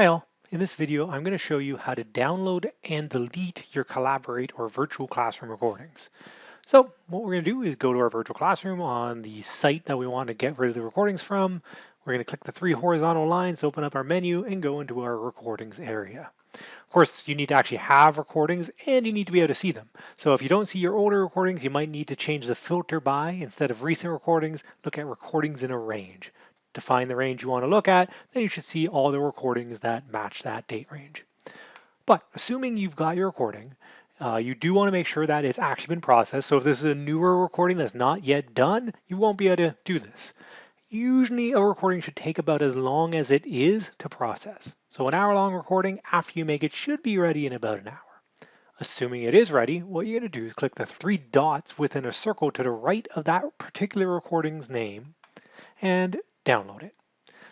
Hi all, in this video I'm going to show you how to download and delete your Collaborate or virtual classroom recordings. So what we're going to do is go to our virtual classroom on the site that we want to get rid of the recordings from. We're going to click the three horizontal lines, open up our menu and go into our recordings area. Of course, you need to actually have recordings and you need to be able to see them. So if you don't see your older recordings, you might need to change the filter by, instead of recent recordings, look at recordings in a range to find the range you want to look at, then you should see all the recordings that match that date range. But assuming you've got your recording, uh, you do want to make sure that it's actually been processed. So if this is a newer recording that's not yet done, you won't be able to do this. Usually a recording should take about as long as it is to process. So an hour long recording after you make it should be ready in about an hour. Assuming it is ready, what you're going to do is click the three dots within a circle to the right of that particular recording's name and download it.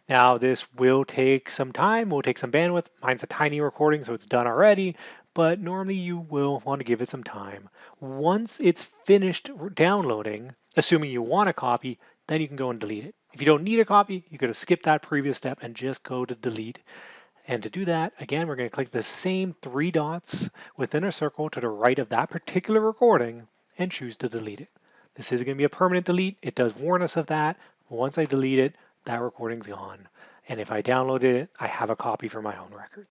Now this will take some time, will take some bandwidth. Mine's a tiny recording, so it's done already, but normally you will want to give it some time. Once it's finished downloading, assuming you want a copy, then you can go and delete it. If you don't need a copy, you could have skipped that previous step and just go to delete. And to do that, again, we're going to click the same three dots within a circle to the right of that particular recording and choose to delete it. This is going to be a permanent delete. It does warn us of that. Once I delete it, that recording's gone. And if I downloaded it, I have a copy for my own record.